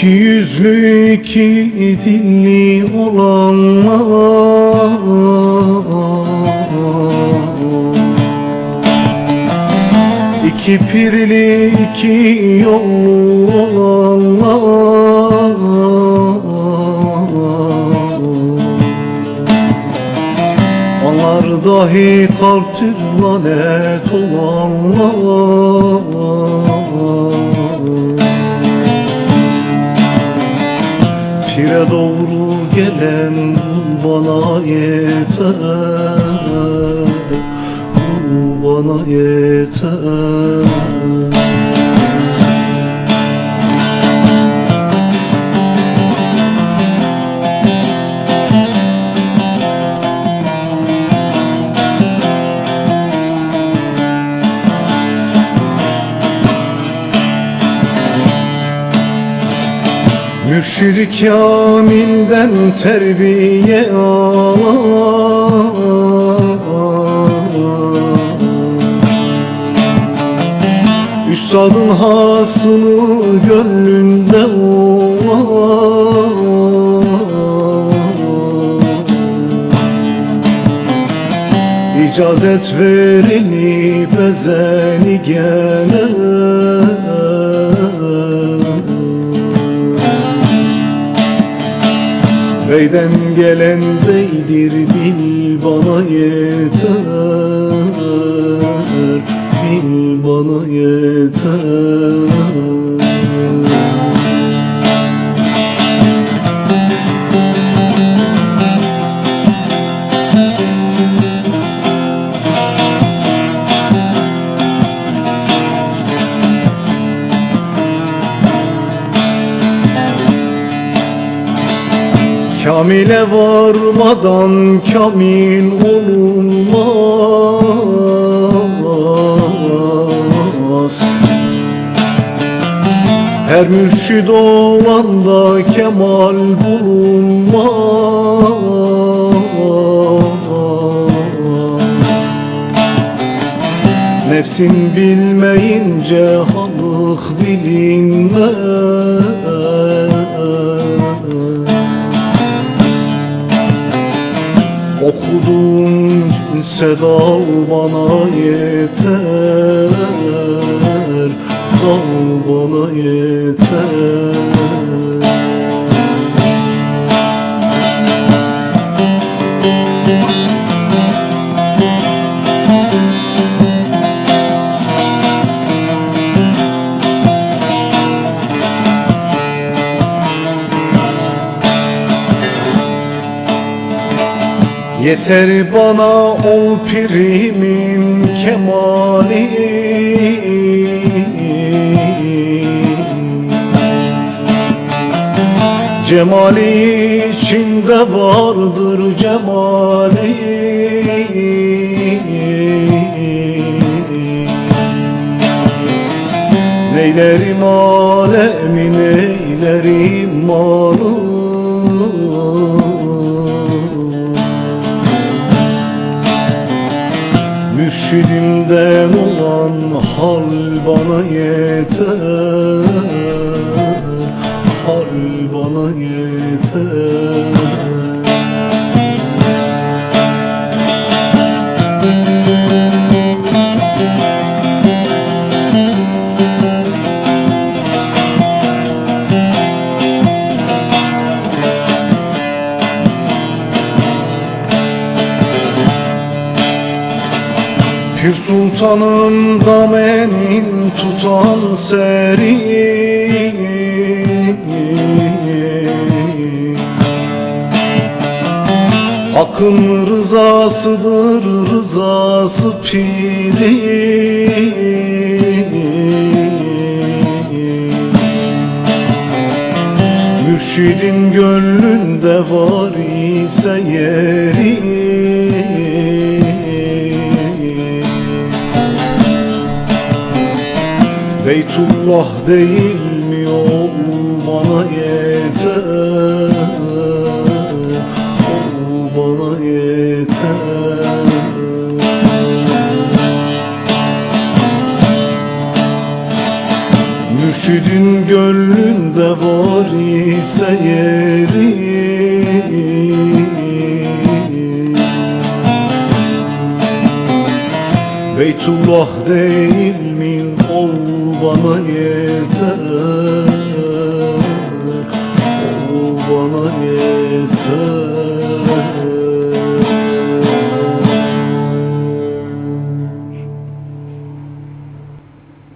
İki yüzlü iki dilli olanlar. İki pirli iki yollu olanlar. Onlar dahi kalptir lanet olanlar Pire doğru gelen kul bana yeter. Kul bana yeter Mürşid-i Kamil'den terbiye alan Üstadın hasını gönlünde olan İcazet verilip bezeni gelen Beyden gelen beydir bil bana yeter. Bil bana yeter Kamile varmadan kamil olunmaz. Her mürşid olanda kemal bulunmaz. Nefsin bilmeyince halık bilinmez Okuduğun sedal bana yeter Dal bana yeter Yeter bana ol pirimin kemali. Cemali içinde vardır cemali. Neylerim alemin eylerim malı Mürşidimden olan hal bana yeter. Hal bana yeter Pir sultanım damenin tutan seri. Hakkın rızasıdır rızası piri. Mürşidin gönlünde var ise yeri Beytullah değil mi ol bana yeter? Ol bana yeter. Mürşidin gönlünde var ise yeri. Beytullah değil bana yeter